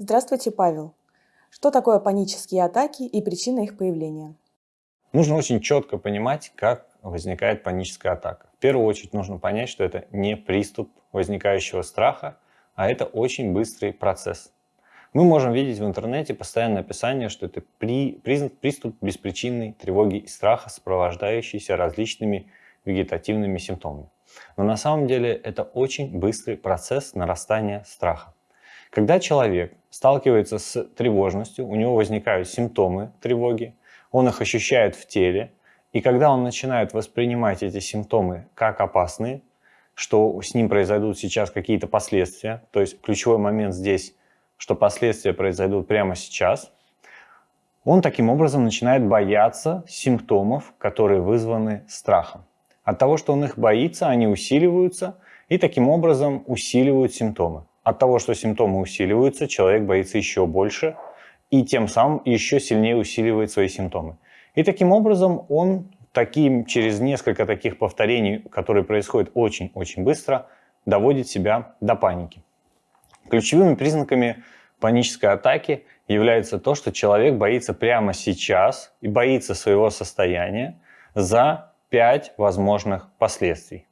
Здравствуйте, Павел. Что такое панические атаки и причина их появления? Нужно очень четко понимать, как возникает паническая атака. В первую очередь нужно понять, что это не приступ возникающего страха, а это очень быстрый процесс. Мы можем видеть в интернете постоянное описание, что это при, признак приступ беспричинной тревоги и страха, сопровождающийся различными вегетативными симптомами. Но на самом деле это очень быстрый процесс нарастания страха. Когда человек сталкивается с тревожностью, у него возникают симптомы тревоги, он их ощущает в теле, и когда он начинает воспринимать эти симптомы как опасные, что с ним произойдут сейчас какие-то последствия, то есть ключевой момент здесь, что последствия произойдут прямо сейчас, он таким образом начинает бояться симптомов, которые вызваны страхом. От того, что он их боится, они усиливаются и таким образом усиливают симптомы. От того, что симптомы усиливаются, человек боится еще больше и тем самым еще сильнее усиливает свои симптомы. И таким образом он таким, через несколько таких повторений, которые происходят очень-очень быстро, доводит себя до паники. Ключевыми признаками панической атаки является то, что человек боится прямо сейчас и боится своего состояния за 5 возможных последствий.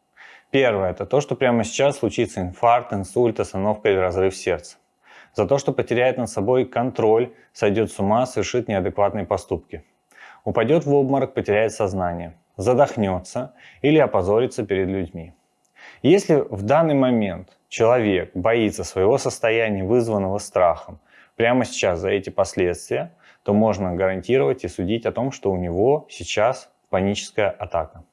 Первое – это то, что прямо сейчас случится инфаркт, инсульт, остановка или разрыв сердца. За то, что потеряет над собой контроль, сойдет с ума, совершит неадекватные поступки. Упадет в обморок, потеряет сознание, задохнется или опозорится перед людьми. Если в данный момент человек боится своего состояния, вызванного страхом, прямо сейчас за эти последствия, то можно гарантировать и судить о том, что у него сейчас паническая атака.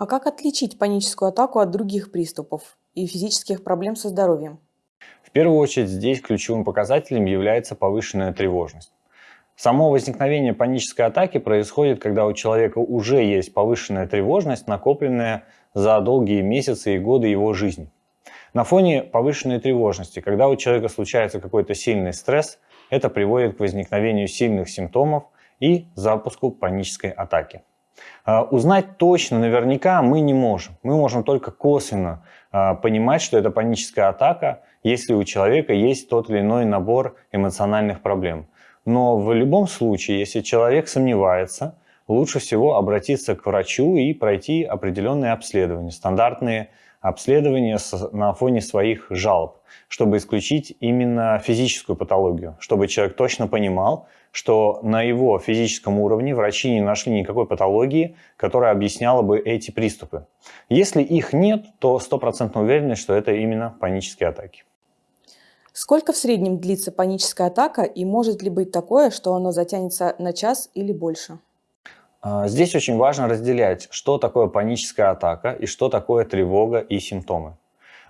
А как отличить паническую атаку от других приступов и физических проблем со здоровьем? В первую очередь здесь ключевым показателем является повышенная тревожность. Само возникновение панической атаки происходит, когда у человека уже есть повышенная тревожность, накопленная за долгие месяцы и годы его жизни. На фоне повышенной тревожности, когда у человека случается какой-то сильный стресс, это приводит к возникновению сильных симптомов и запуску панической атаки. А, узнать точно, наверняка мы не можем. Мы можем только косвенно а, понимать, что это паническая атака, если у человека есть тот или иной набор эмоциональных проблем. Но в любом случае, если человек сомневается, лучше всего обратиться к врачу и пройти определенные обследования, стандартные обследования на фоне своих жалоб, чтобы исключить именно физическую патологию, чтобы человек точно понимал, что на его физическом уровне врачи не нашли никакой патологии, которая объясняла бы эти приступы. Если их нет, то стопроцентно уверены, что это именно панические атаки. Сколько в среднем длится паническая атака и может ли быть такое, что она затянется на час или больше? А, здесь очень важно разделять, что такое паническая атака и что такое тревога и симптомы.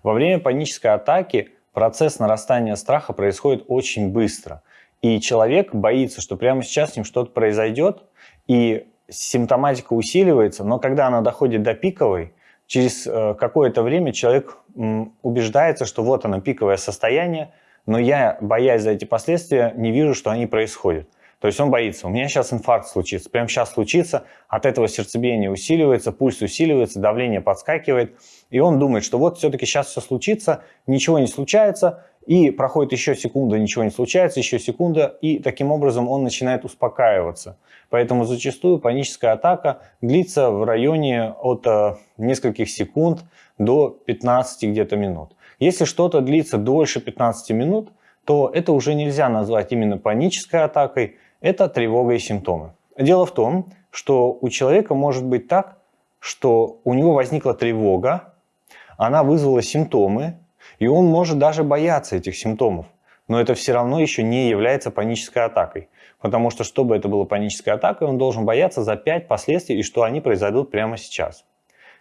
Во время панической атаки процесс нарастания страха происходит очень быстро – и человек боится, что прямо сейчас с ним что-то произойдет, и симптоматика усиливается, но когда она доходит до пиковой, через э, какое-то время человек убеждается, что вот оно пиковое состояние, но я, боясь за эти последствия, не вижу, что они происходят. То есть он боится, у меня сейчас инфаркт случится, прямо сейчас случится, от этого сердцебиение усиливается, пульс усиливается, давление подскакивает, и он думает, что вот все-таки сейчас все случится, ничего не случается, и проходит еще секунда, ничего не случается, еще секунда, и таким образом он начинает успокаиваться. Поэтому зачастую паническая атака длится в районе от э, нескольких секунд до 15 где-то минут. Если что-то длится дольше 15 минут, то это уже нельзя назвать именно панической атакой, это тревога и симптомы. Дело в том, что у человека может быть так, что у него возникла тревога, она вызвала симптомы, и он может даже бояться этих симптомов. Но это все равно еще не является панической атакой. Потому что, чтобы это было панической атакой, он должен бояться за 5 последствий и что они произойдут прямо сейчас.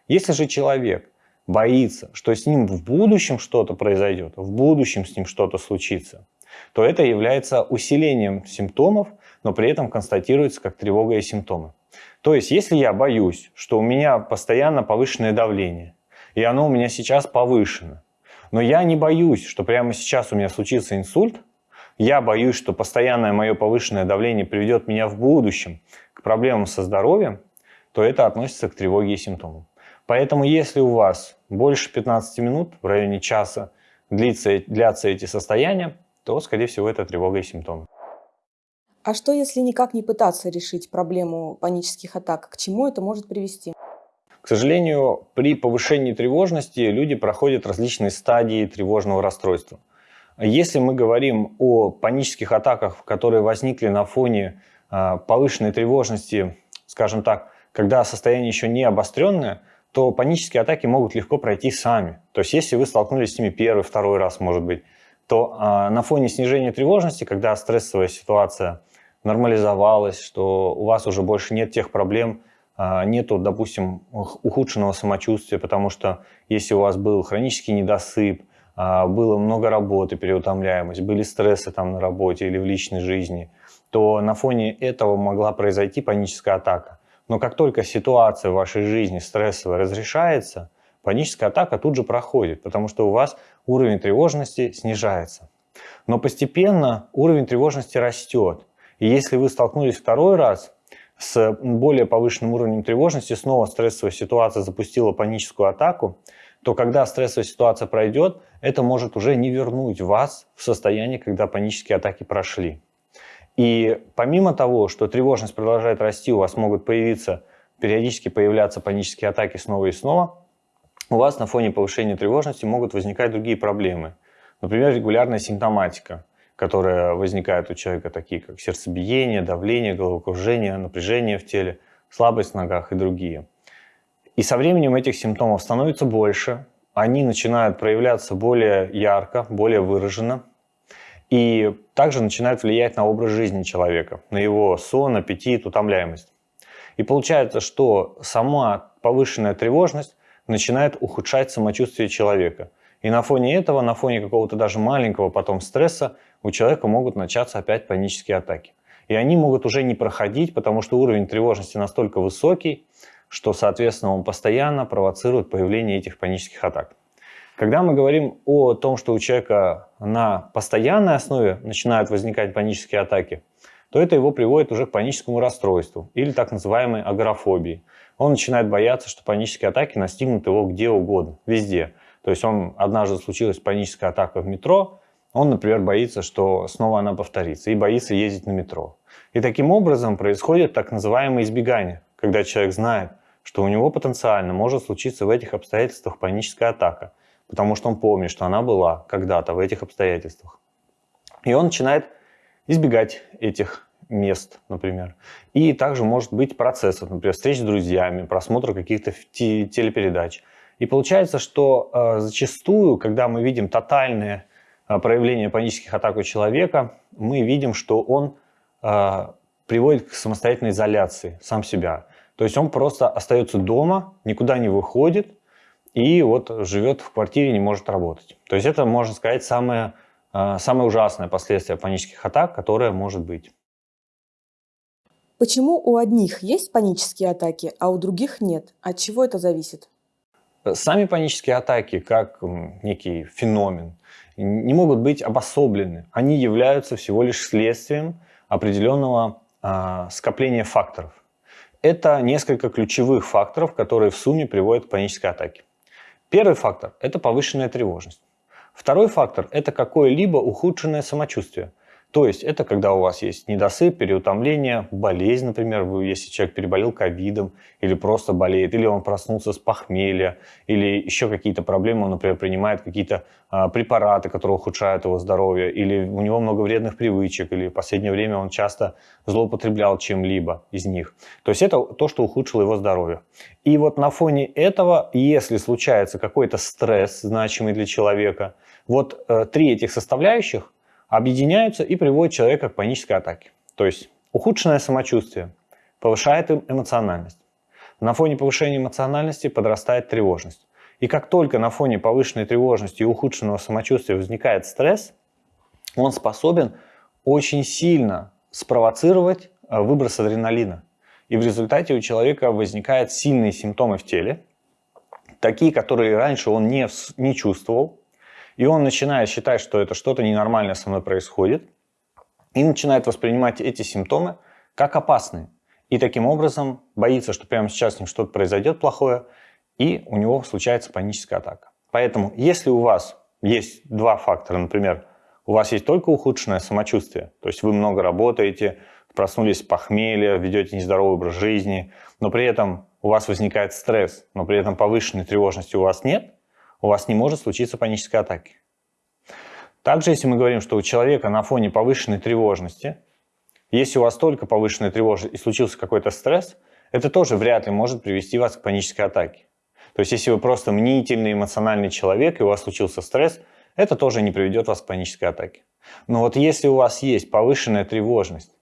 Если же человек боится, что с ним в будущем что-то произойдет, в будущем с ним что-то случится, то это является усилением симптомов, но при этом констатируется как тревога и симптомы. То есть, если я боюсь, что у меня постоянно повышенное давление, и оно у меня сейчас повышено, но я не боюсь, что прямо сейчас у меня случится инсульт, я боюсь, что постоянное мое повышенное давление приведет меня в будущем к проблемам со здоровьем, то это относится к тревоге и симптомам. Поэтому если у вас больше 15 минут, в районе часа, длится, длятся эти состояния, то, скорее всего, это тревога и симптомы. А что, если никак не пытаться решить проблему панических атак? К чему это может привести? К сожалению, при повышении тревожности люди проходят различные стадии тревожного расстройства. Если мы говорим о панических атаках, которые возникли на фоне а, повышенной тревожности, скажем так, когда состояние еще не обостренное, то панические атаки могут легко пройти сами. То есть если вы столкнулись с ними первый, второй раз, может быть, то а, на фоне снижения тревожности, когда стрессовая ситуация нормализовалась, что у вас уже больше нет тех проблем, а, нету, допустим, ухудшенного самочувствия, потому что если у вас был хронический недосып, а, было много работы, переутомляемость, были стрессы там на работе или в личной жизни, то на фоне этого могла произойти паническая атака. Но как только ситуация в вашей жизни стрессовая разрешается, паническая атака тут же проходит, потому что у вас уровень тревожности снижается. Но постепенно уровень тревожности растет. И если вы столкнулись второй раз с более повышенным уровнем тревожности, снова стрессовая ситуация запустила паническую атаку, то когда стрессовая ситуация пройдет, это может уже не вернуть вас в состояние, когда панические атаки прошли. И помимо того, что тревожность продолжает расти, у вас могут появиться, периодически появляться панические атаки снова и снова, у вас на фоне повышения тревожности могут возникать другие проблемы. Например, регулярная симптоматика которые возникают у человека, такие как сердцебиение, давление, головокружение, напряжение в теле, слабость в ногах и другие. И со временем этих симптомов становится больше, они начинают проявляться более ярко, более выраженно, и также начинают влиять на образ жизни человека, на его сон, аппетит, утомляемость. И получается, что сама повышенная тревожность начинает ухудшать самочувствие человека. И на фоне этого, на фоне какого-то даже маленького потом стресса, у человека могут начаться опять панические атаки. И они могут уже не проходить, потому что уровень тревожности настолько высокий, что, соответственно, он постоянно провоцирует появление этих панических атак. Когда мы говорим о том, что у человека на постоянной основе начинают возникать панические атаки, то это его приводит уже к паническому расстройству или так называемой агорафобии. Он начинает бояться, что панические атаки настигнут его где угодно, везде. То есть он однажды случилась паническая атака в метро, он, например, боится, что снова она повторится, и боится ездить на метро. И таким образом происходит так называемое избегание, когда человек знает, что у него потенциально может случиться в этих обстоятельствах паническая атака, потому что он помнит, что она была когда-то в этих обстоятельствах. И он начинает избегать этих мест, например. И также может быть процессов, например, встреч с друзьями, просмотр каких-то телепередач. И получается, что э, зачастую, когда мы видим тотальные а, проявления панических атак у человека, мы видим, что он э, приводит к самостоятельной изоляции сам себя. То есть он просто остается дома, никуда не выходит и вот живет в квартире, не может работать. То есть это, можно сказать, самое, э, самое ужасное последствие панических атак, которое может быть. Почему у одних есть панические атаки, а у других нет? От чего это зависит? Сами панические атаки, как некий феномен, не могут быть обособлены. Они являются всего лишь следствием определенного а, скопления факторов. Это несколько ключевых факторов, которые в сумме приводят к панической атаке. Первый фактор – это повышенная тревожность. Второй фактор – это какое-либо ухудшенное самочувствие. То есть это когда у вас есть недосып, переутомление, болезнь, например, если человек переболел ковидом или просто болеет, или он проснулся с похмелья, или еще какие-то проблемы, он, например, принимает какие-то а, препараты, которые ухудшают его здоровье, или у него много вредных привычек, или в последнее время он часто злоупотреблял чем-либо из них. То есть это то, что ухудшило его здоровье. И вот на фоне этого, если случается какой-то стресс, значимый для человека, вот э, три этих составляющих – объединяются и приводят человека к панической атаке. То есть ухудшенное самочувствие повышает эмоциональность. На фоне повышения эмоциональности подрастает тревожность. И как только на фоне повышенной тревожности и ухудшенного самочувствия возникает стресс, он способен очень сильно спровоцировать э, выброс адреналина. И в результате у человека возникают сильные симптомы в теле, такие, которые раньше он не, не чувствовал, и он начинает считать, что это что-то ненормальное со мной происходит, и начинает воспринимать эти симптомы как опасные. И таким образом боится, что прямо сейчас с ним что-то произойдет плохое, и у него случается паническая атака. Поэтому, если у вас есть два фактора, например, у вас есть только ухудшенное самочувствие, то есть вы много работаете, проснулись с похмелья, ведете нездоровый образ жизни, но при этом у вас возникает стресс, но при этом повышенной тревожности у вас нет, у вас не может случиться панической атаки. Также, если мы говорим, что у человека на фоне повышенной тревожности, если у вас только повышенная тревожность и случился какой-то стресс, это тоже вряд ли может привести вас к панической атаке. То есть, если вы просто мнительный, эмоциональный человек, и у вас случился стресс, это тоже не приведет вас к панической атаке. Но вот если у вас есть повышенная тревожность,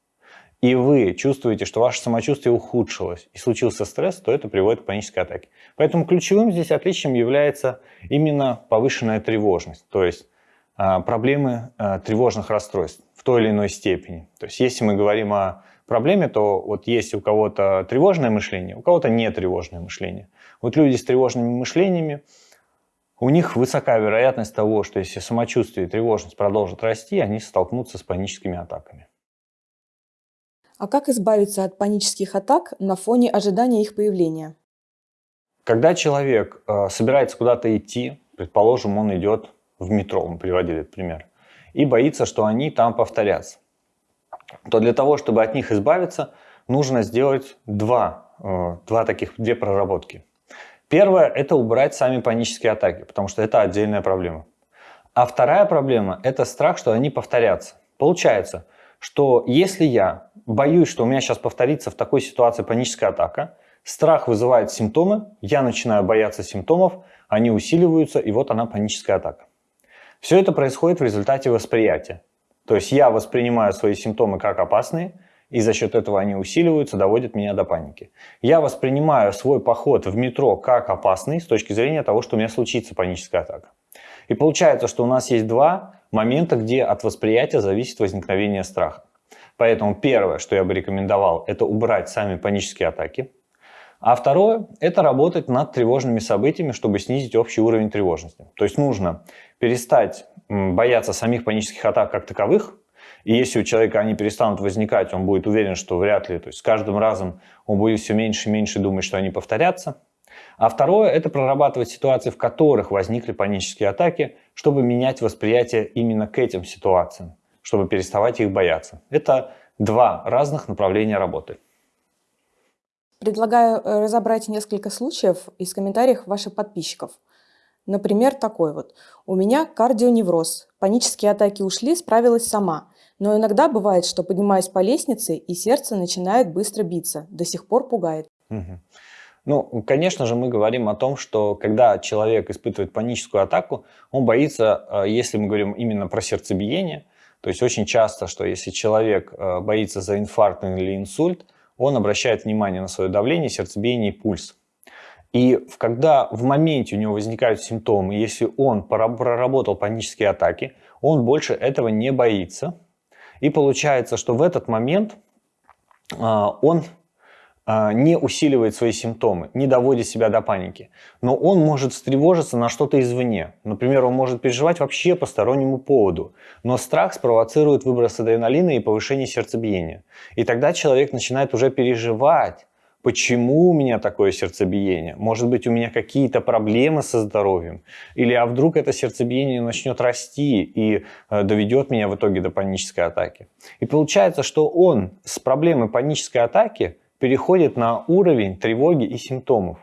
и вы чувствуете, что ваше самочувствие ухудшилось и случился стресс, то это приводит к панической атаке. Поэтому ключевым здесь отличием является именно повышенная тревожность, то есть а, проблемы а, тревожных расстройств в той или иной степени. То есть если мы говорим о проблеме, то вот есть у кого-то тревожное мышление, у кого-то не тревожное мышление. Вот люди с тревожными мышлениями, у них высока вероятность того, что если самочувствие и тревожность продолжат расти, они столкнутся с паническими атаками. А как избавиться от панических атак на фоне ожидания их появления? Когда человек э, собирается куда-то идти, предположим, он идет в метро, мы приводили этот пример, и боится, что они там повторятся, то для того, чтобы от них избавиться, нужно сделать два, э, два таких, две проработки. Первое – это убрать сами панические атаки, потому что это отдельная проблема. А вторая проблема – это страх, что они повторятся. Получается – что если я боюсь, что у меня сейчас повторится в такой ситуации паническая атака, страх вызывает симптомы, я начинаю бояться симптомов, они усиливаются, и вот она паническая атака. Все это происходит в результате восприятия. То есть я воспринимаю свои симптомы как опасные, и за счет этого они усиливаются, доводят меня до паники. Я воспринимаю свой поход в метро как опасный с точки зрения того, что у меня случится паническая атака. И получается, что у нас есть два момента, где от восприятия зависит возникновение страха. Поэтому первое, что я бы рекомендовал, это убрать сами панические атаки. А второе – это работать над тревожными событиями, чтобы снизить общий уровень тревожности. То есть нужно перестать бояться самих панических атак как таковых, и если у человека они перестанут возникать, он будет уверен, что вряд ли, то есть с каждым разом он будет все меньше и меньше думать, что они повторятся. А второе – это прорабатывать ситуации, в которых возникли панические атаки, чтобы менять восприятие именно к этим ситуациям, чтобы переставать их бояться. Это два разных направления работы. Предлагаю э, разобрать несколько случаев из комментариев ваших подписчиков. Например, такой вот. У меня кардионевроз. Панические атаки ушли, справилась сама. Но иногда бывает, что поднимаюсь по лестнице, и сердце начинает быстро биться. До сих пор пугает. Угу. Ну, конечно же, мы говорим о том, что когда человек испытывает паническую атаку, он боится, э, если мы говорим именно про сердцебиение, то есть очень часто, что если человек э, боится за инфаркт или инсульт, он обращает внимание на свое давление, сердцебиение и пульс. И когда в моменте у него возникают симптомы, если он проработал панические атаки, он больше этого не боится. И получается, что в этот момент э, он не усиливает свои симптомы, не доводит себя до паники. Но он может встревожиться на что-то извне. Например, он может переживать вообще по стороннему поводу. Но страх спровоцирует выброс адреналина и повышение сердцебиения. И тогда человек начинает уже переживать, почему у меня такое сердцебиение? Может быть, у меня какие-то проблемы со здоровьем? Или а вдруг это сердцебиение начнет расти и э, доведет меня в итоге до панической атаки? И получается, что он с проблемой панической атаки переходит на уровень тревоги и симптомов.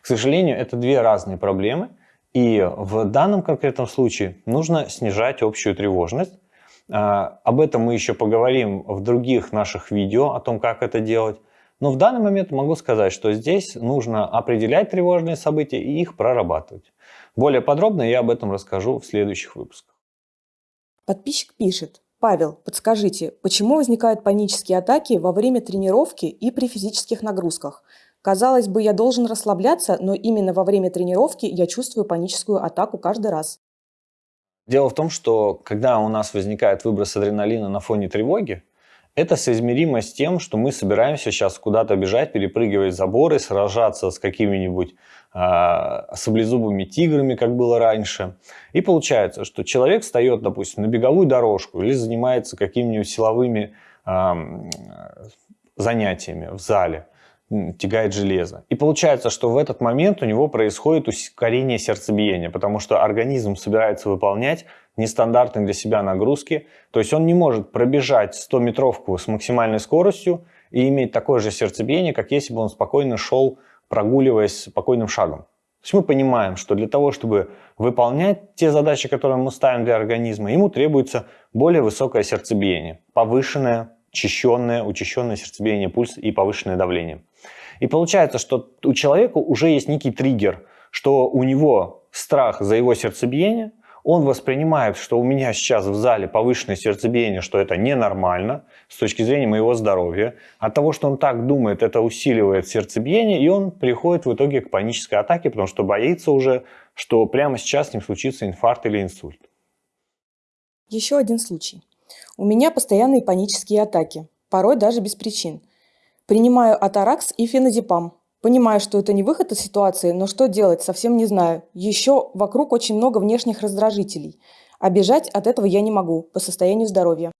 К сожалению, это две разные проблемы, и в данном конкретном случае нужно снижать общую тревожность. А, об этом мы еще поговорим в других наших видео, о том, как это делать. Но в данный момент могу сказать, что здесь нужно определять тревожные события и их прорабатывать. Более подробно я об этом расскажу в следующих выпусках. Подписчик пишет. Павел, подскажите, почему возникают панические атаки во время тренировки и при физических нагрузках? Казалось бы, я должен расслабляться, но именно во время тренировки я чувствую паническую атаку каждый раз. Дело в том, что когда у нас возникает выброс адреналина на фоне тревоги, это соизмеримо с тем, что мы собираемся сейчас куда-то бежать, перепрыгивать заборы, сражаться с какими-нибудь саблезубыми тиграми, как было раньше. И получается, что человек встает, допустим, на беговую дорожку или занимается какими-нибудь силовыми э, занятиями в зале. тягает железо. И получается, что в этот момент у него происходит ускорение сердцебиения, потому что организм собирается выполнять нестандартные для себя нагрузки. То есть он не может пробежать 100-метровку с максимальной скоростью и иметь такое же сердцебиение, как если бы он спокойно шел, прогуливаясь спокойным шагом. То есть мы понимаем, что для того, чтобы выполнять те задачи, которые мы ставим для организма, ему требуется более высокое сердцебиение, повышенное, учащенное, учащенное сердцебиение, пульс и повышенное давление. И получается, что у человека уже есть некий триггер, что у него страх за его сердцебиение, он воспринимает, что у меня сейчас в зале повышенное сердцебиение, что это ненормально с точки зрения моего здоровья. От того, что он так думает, это усиливает сердцебиение, и он приходит в итоге к панической атаке, потому что боится уже, что прямо сейчас с ним случится инфаркт или инсульт. Еще один случай. У меня постоянные панические атаки, порой даже без причин. Принимаю атаракс и феназепам. Понимаю, что это не выход из ситуации, но что делать, совсем не знаю. Еще вокруг очень много внешних раздражителей. А бежать от этого я не могу по состоянию здоровья.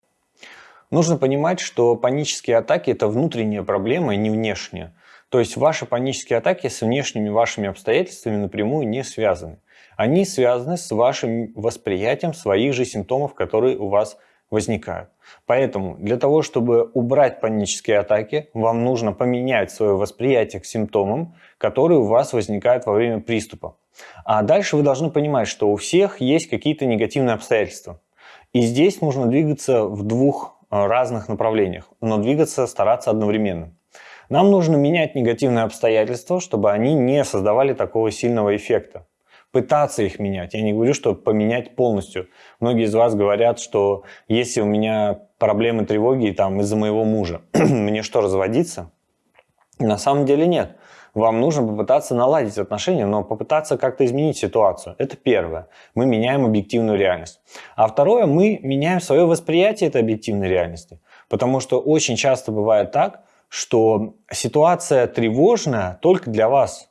Нужно понимать, что панические атаки – это внутренняя проблема, и не внешняя. То есть ваши панические атаки с внешними вашими обстоятельствами напрямую не связаны. Они связаны с вашим восприятием своих же симптомов, которые у вас возникают. Поэтому для того, чтобы убрать панические атаки, вам нужно поменять свое восприятие к симптомам, которые у вас возникают во время приступа. А дальше вы должны понимать, что у всех есть какие-то негативные обстоятельства. И здесь нужно двигаться в двух э, разных направлениях, но двигаться стараться одновременно. Нам нужно менять негативные обстоятельства, чтобы они не создавали такого сильного эффекта пытаться их менять. Я не говорю, что поменять полностью. Многие из вас говорят, что если у меня проблемы тревоги там из-за моего мужа, мне что, разводиться? На самом деле нет. Вам нужно попытаться наладить отношения, но попытаться как-то изменить ситуацию. Это первое. Мы меняем объективную реальность. А второе, мы меняем свое восприятие этой объективной реальности. Потому что очень часто бывает так, что ситуация тревожная только для вас.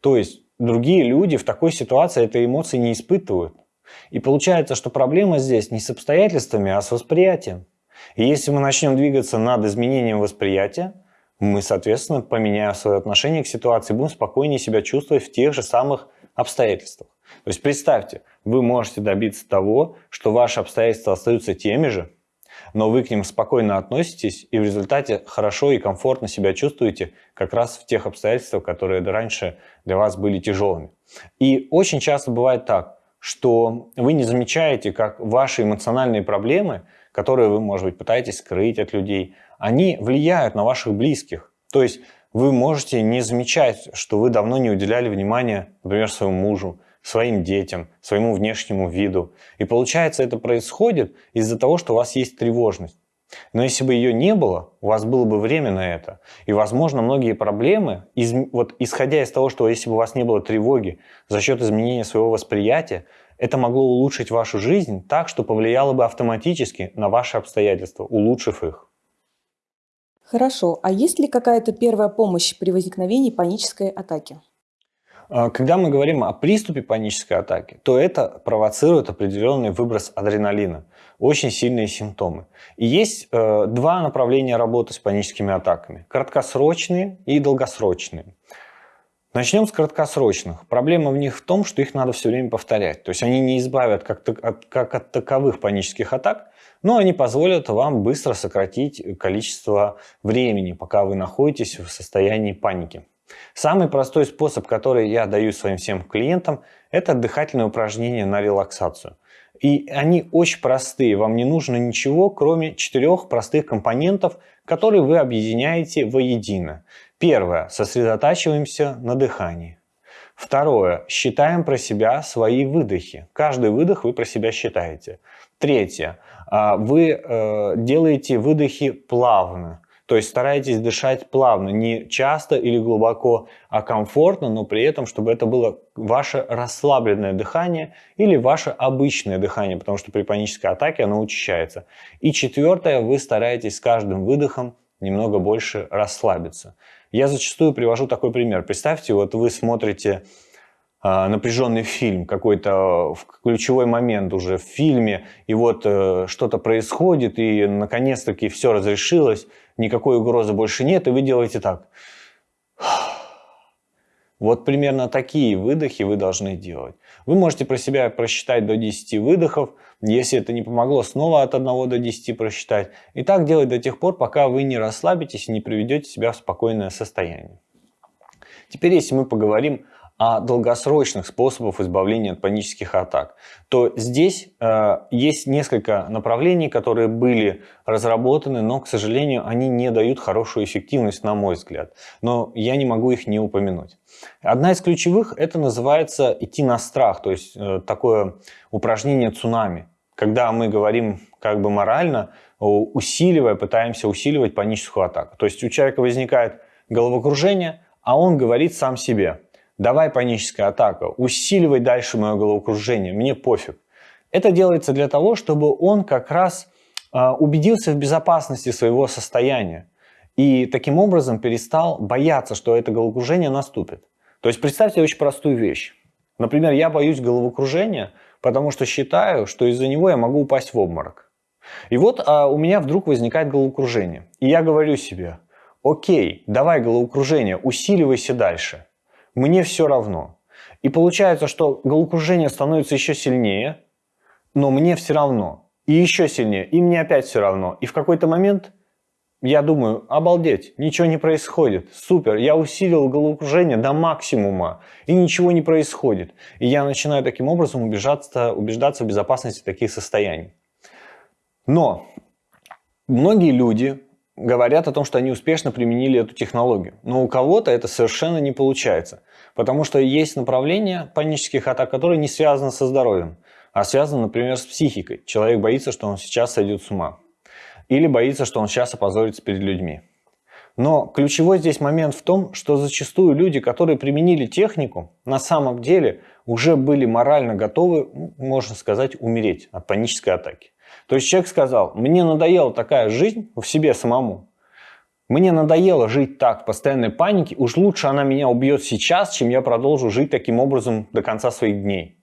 То есть другие люди в такой ситуации этой эмоции не испытывают. И получается, что проблема здесь не с обстоятельствами, а с восприятием. И если мы начнем двигаться над изменением восприятия, мы, соответственно, поменяем свое отношение к ситуации, будем спокойнее себя чувствовать в тех же самых обстоятельствах. То есть представьте, вы можете добиться того, что ваши обстоятельства остаются теми же, но вы к ним спокойно относитесь и в результате хорошо и комфортно себя чувствуете как раз в тех обстоятельствах, которые раньше для вас были тяжелыми. И очень часто бывает так, что вы не замечаете, как ваши эмоциональные проблемы, которые вы, может быть, пытаетесь скрыть от людей, они влияют на ваших близких. То есть вы можете не замечать, что вы давно не уделяли внимания, например, своему мужу, своим детям, своему внешнему виду. И получается, это происходит из-за того, что у вас есть тревожность. Но если бы ее не было, у вас было бы время на это. И, возможно, многие проблемы, из, вот исходя из того, что если бы у вас не было тревоги за счет изменения своего восприятия, это могло улучшить вашу жизнь так, что повлияло бы автоматически на ваши обстоятельства, улучшив их. Хорошо. А есть ли какая-то первая помощь при возникновении панической атаки? А, когда мы говорим о приступе панической атаки, то это провоцирует определенный выброс адреналина, очень сильные симптомы. И есть э, два направления работы с паническими атаками – краткосрочные и долгосрочные. Начнем с краткосрочных. Проблема в них в том, что их надо все время повторять. То есть они не избавят как, от, как от таковых панических атак, но они позволят вам быстро сократить количество времени, пока вы находитесь в состоянии паники. Самый простой способ, который я даю своим всем клиентам, это дыхательные упражнения на релаксацию. И они очень простые, вам не нужно ничего, кроме четырех простых компонентов, которые вы объединяете воедино. Первое. Сосредотачиваемся на дыхании. Второе. Считаем про себя свои выдохи. Каждый выдох вы про себя считаете. Третье. А, вы э, делаете выдохи плавно. То есть старайтесь дышать плавно, не часто или глубоко, а комфортно, но при этом, чтобы это было ваше расслабленное дыхание или ваше обычное дыхание, потому что при панической атаке оно учащается. И четвертое, вы стараетесь с каждым выдохом немного больше расслабиться. Я зачастую привожу такой пример. Представьте, вот вы смотрите напряженный фильм, какой-то ключевой момент уже в фильме, и вот э, что-то происходит, и наконец-таки все разрешилось, никакой угрозы больше нет, и вы делаете так. Вот примерно такие выдохи вы должны делать. Вы можете про себя просчитать до 10 выдохов. Если это не помогло, снова от 1 до 10 просчитать. И так делать до тех пор, пока вы не расслабитесь и не приведете себя в спокойное состояние. Теперь, если мы поговорим о долгосрочных способах избавления от панических атак, то здесь э, есть несколько направлений, которые были разработаны, но, к сожалению, они не дают хорошую эффективность, на мой взгляд. Но я не могу их не упомянуть. Одна из ключевых – это называется идти на страх, то есть э, такое упражнение цунами. Когда мы говорим как бы морально, усиливая, пытаемся усиливать паническую атаку. То есть у человека возникает головокружение, а он говорит сам себе – давай паническая атака, усиливай дальше мое головокружение, мне пофиг. Это делается для того, чтобы он как раз э, убедился в безопасности своего состояния и таким образом перестал бояться, что это головокружение наступит. То есть представьте очень простую вещь. Например, я боюсь головокружения, потому что считаю, что из-за него я могу упасть в обморок. И вот а, у меня вдруг возникает головокружение. И я говорю себе, окей, давай головокружение, усиливайся дальше мне все равно. И получается, что головокружение становится еще сильнее, но мне все равно. И еще сильнее, и мне опять все равно. И в какой-то момент я думаю, обалдеть, ничего не происходит, супер, я усилил головокружение до максимума, и ничего не происходит. И я начинаю таким образом убеждаться, убеждаться в безопасности таких состояний. Но многие люди говорят о том, что они успешно применили эту технологию. Но у кого-то это совершенно не получается. Потому что есть направления панических атак, которые не связаны со здоровьем, а связаны, например, с психикой. Человек боится, что он сейчас сойдет с ума. Или боится, что он сейчас опозорится перед людьми. Но ключевой здесь момент в том, что зачастую люди, которые применили технику, на самом деле уже были морально готовы, можно сказать, умереть от панической атаки. То есть человек сказал, мне надоела такая жизнь в себе самому, мне надоело жить так, в постоянной панике, уж лучше она меня убьет сейчас, чем я продолжу жить таким образом до конца своих дней.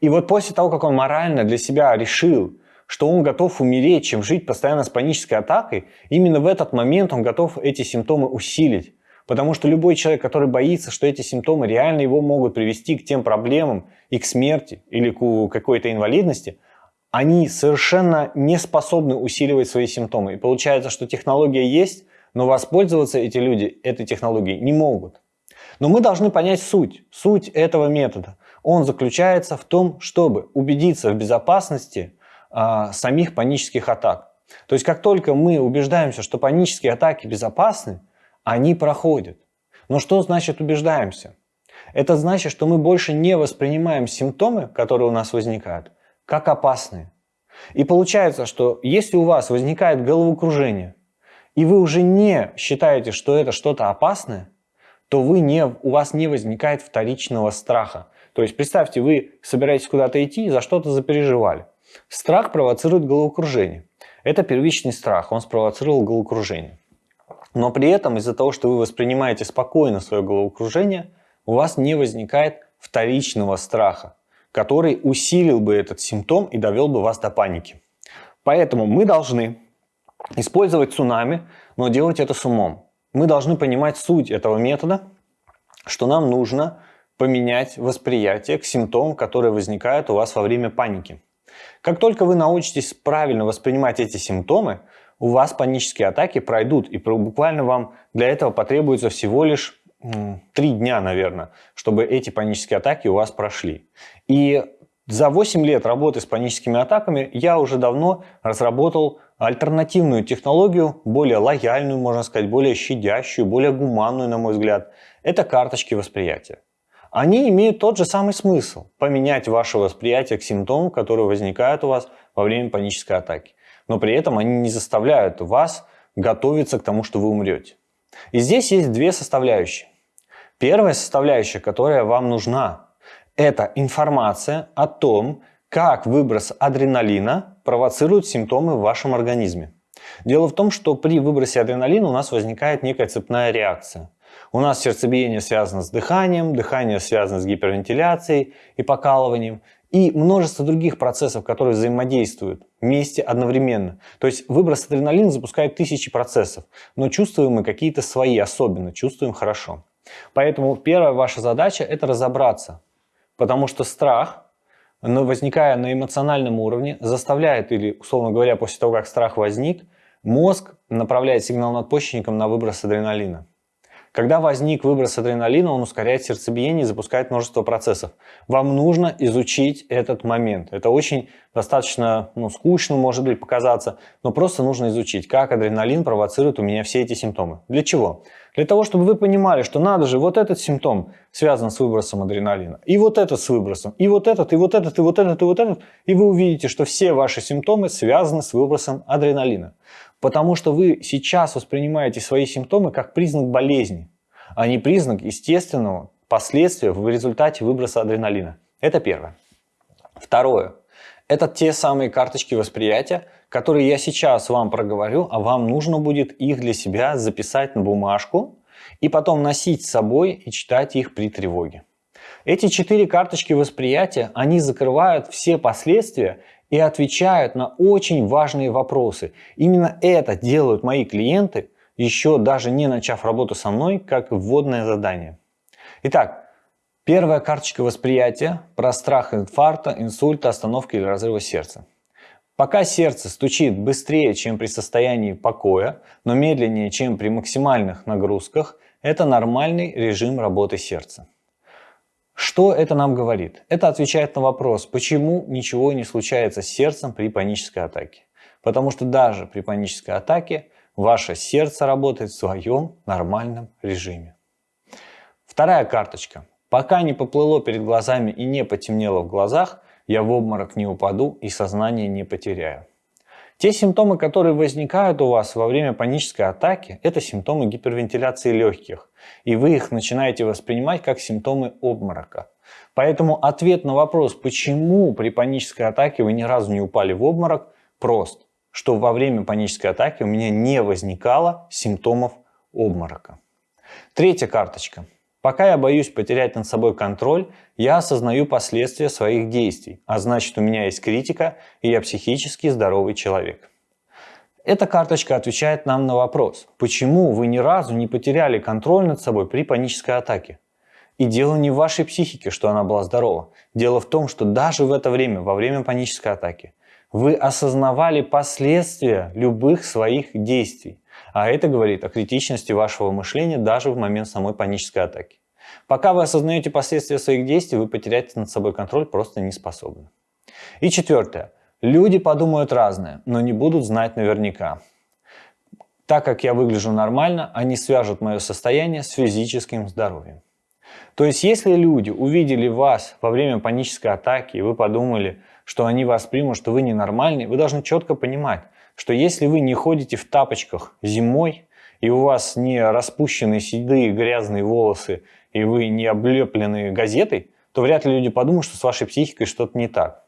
И вот после того, как он морально для себя решил, что он готов умереть, чем жить постоянно с панической атакой, именно в этот момент он готов эти симптомы усилить. Потому что любой человек, который боится, что эти симптомы реально его могут привести к тем проблемам и к смерти или к какой-то инвалидности – они совершенно не способны усиливать свои симптомы. И получается, что технология есть, но воспользоваться эти люди этой технологией не могут. Но мы должны понять суть, суть этого метода. Он заключается в том, чтобы убедиться в безопасности а, самих панических атак. То есть как только мы убеждаемся, что панические атаки безопасны, они проходят. Но что значит убеждаемся? Это значит, что мы больше не воспринимаем симптомы, которые у нас возникают, как опасные. И получается, что если у вас возникает головокружение, и вы уже не считаете, что это что-то опасное, то вы не, у вас не возникает вторичного страха. То есть представьте, вы собираетесь куда-то идти и за что-то запереживали. Страх провоцирует головокружение. Это первичный страх, он спровоцировал головокружение. Но при этом из-за того, что вы воспринимаете спокойно свое головокружение, у вас не возникает вторичного страха который усилил бы этот симптом и довел бы вас до паники. Поэтому мы должны использовать цунами, но делать это с умом. Мы должны понимать суть этого метода, что нам нужно поменять восприятие к симптомам, которые возникают у вас во время паники. Как только вы научитесь правильно воспринимать эти симптомы, у вас панические атаки пройдут, и буквально вам для этого потребуется всего лишь три дня, наверное, чтобы эти панические атаки у вас прошли. И за 8 лет работы с паническими атаками я уже давно разработал альтернативную технологию, более лояльную, можно сказать, более щадящую, более гуманную, на мой взгляд. Это карточки восприятия. Они имеют тот же самый смысл – поменять ваше восприятие к симптомам, которые возникают у вас во время панической атаки. Но при этом они не заставляют вас готовиться к тому, что вы умрете. И здесь есть две составляющие. Первая составляющая, которая вам нужна, это информация о том, как выброс адреналина провоцирует симптомы в вашем организме. Дело в том, что при выбросе адреналина у нас возникает некая цепная реакция. У нас сердцебиение связано с дыханием, дыхание связано с гипервентиляцией и покалыванием, и множество других процессов, которые взаимодействуют вместе одновременно. То есть выброс адреналина запускает тысячи процессов, но чувствуем мы какие-то свои особенно, чувствуем хорошо. Поэтому первая ваша задача – это разобраться. Потому что страх, возникая на эмоциональном уровне, заставляет, или, условно говоря, после того, как страх возник, мозг направляет сигнал надпочечникам на выброс адреналина. Когда возник выброс адреналина, он ускоряет сердцебиение и запускает множество процессов. Вам нужно изучить этот момент. Это очень достаточно ну, скучно, может быть, показаться, но просто нужно изучить, как адреналин провоцирует у меня все эти симптомы. Для чего? Для того, чтобы вы понимали, что надо же, вот этот симптом связан с выбросом адреналина, и вот этот с выбросом, и вот этот, и вот этот, и вот этот, и вот этот, и вы увидите, что все ваши симптомы связаны с выбросом адреналина. Потому что вы сейчас воспринимаете свои симптомы как признак болезни, а не признак естественного последствия в результате выброса адреналина. Это первое. Второе. Это те самые карточки восприятия, которые я сейчас вам проговорю, а вам нужно будет их для себя записать на бумажку и потом носить с собой и читать их при тревоге. Эти четыре карточки восприятия, они закрывают все последствия и отвечают на очень важные вопросы. Именно это делают мои клиенты, еще даже не начав работу со мной, как вводное задание. Итак, первая карточка восприятия про страх инфаркта, инсульта, остановки или разрыва сердца. Пока сердце стучит быстрее, чем при состоянии покоя, но медленнее, чем при максимальных нагрузках, это нормальный режим работы сердца. Что это нам говорит? Это отвечает на вопрос, почему ничего не случается с сердцем при панической атаке. Потому что даже при панической атаке ваше сердце работает в своем нормальном режиме. Вторая карточка. Пока не поплыло перед глазами и не потемнело в глазах, я в обморок не упаду и сознание не потеряю. Те симптомы, которые возникают у вас во время панической атаки, это симптомы гипервентиляции легких. И вы их начинаете воспринимать как симптомы обморока. Поэтому ответ на вопрос, почему при панической атаке вы ни разу не упали в обморок, прост. Что во время панической атаки у меня не возникало симптомов обморока. Третья карточка. Пока я боюсь потерять над собой контроль, я осознаю последствия своих действий, а значит у меня есть критика, и я психически здоровый человек. Эта карточка отвечает нам на вопрос, почему вы ни разу не потеряли контроль над собой при панической атаке. И дело не в вашей психике, что она была здорова. Дело в том, что даже в это время, во время панической атаки, вы осознавали последствия любых своих действий. А это говорит о критичности вашего мышления даже в момент самой панической атаки. Пока вы осознаете последствия своих действий, вы потерять над собой контроль просто не способны. И четвертое. Люди подумают разное, но не будут знать наверняка. Так как я выгляжу нормально, они свяжут мое состояние с физическим здоровьем. То есть, если люди увидели вас во время панической атаки, и вы подумали, что они вас примут, что вы ненормальный, вы должны четко понимать, что если вы не ходите в тапочках зимой, и у вас не распущенные седые грязные волосы, и вы не облеплены газетой, то вряд ли люди подумают, что с вашей психикой что-то не так.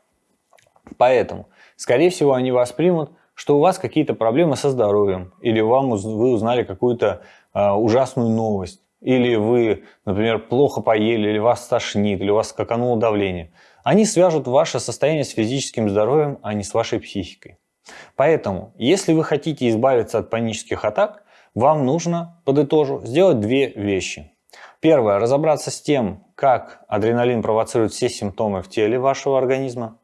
Поэтому, скорее всего, они вас примут, что у вас какие-то проблемы со здоровьем, или вам вы узнали какую-то э, ужасную новость, или вы, например, плохо поели, или вас тошнит, или у вас скакануло давление. Они свяжут ваше состояние с физическим здоровьем, а не с вашей психикой. Поэтому, если вы хотите избавиться от панических атак, вам нужно, подытожу, сделать две вещи. Первое, разобраться с тем, как адреналин провоцирует все симптомы в теле вашего организма.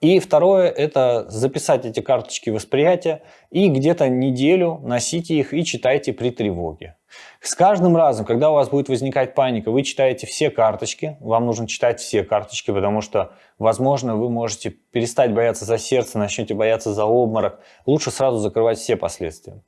И второе, это записать эти карточки восприятия и где-то неделю носите их и читайте при тревоге. С каждым разом, когда у вас будет возникать паника, вы читаете все карточки, вам нужно читать все карточки, потому что, возможно, вы можете перестать бояться за сердце, начнете бояться за обморок. Лучше сразу закрывать все последствия.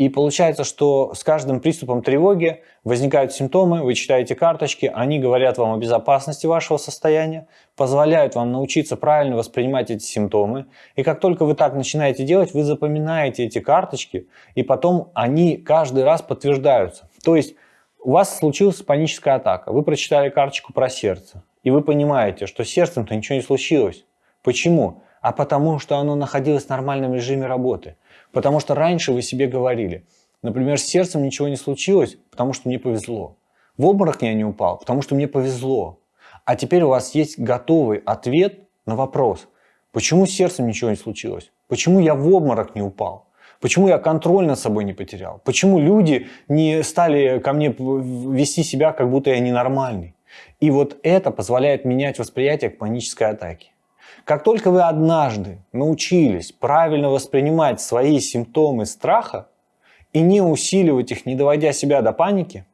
И получается, что с каждым приступом тревоги возникают симптомы, вы читаете карточки, они говорят вам о безопасности вашего состояния, позволяют вам научиться правильно воспринимать эти симптомы. И как только вы так начинаете делать, вы запоминаете эти карточки, и потом они каждый раз подтверждаются. То есть у вас случилась паническая атака, вы прочитали карточку про сердце, и вы понимаете, что с сердцем-то ничего не случилось. Почему? А потому что оно находилось в нормальном режиме работы. Потому что раньше вы себе говорили, например, с сердцем ничего не случилось, потому что мне повезло. В обморок я не упал, потому что мне повезло. А теперь у вас есть готовый ответ на вопрос, почему с сердцем ничего не случилось? Почему я в обморок не упал? Почему я контроль над собой не потерял? Почему люди не стали ко мне вести себя, как будто я ненормальный? И вот это позволяет менять восприятие к панической атаке. Как только вы однажды научились правильно воспринимать свои симптомы страха и не усиливать их, не доводя себя до паники,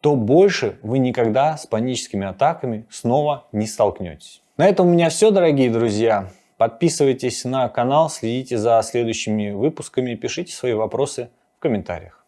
то больше вы никогда с паническими атаками снова не столкнетесь. На этом у меня все, дорогие друзья. Подписывайтесь на канал, следите за следующими выпусками, пишите свои вопросы в комментариях.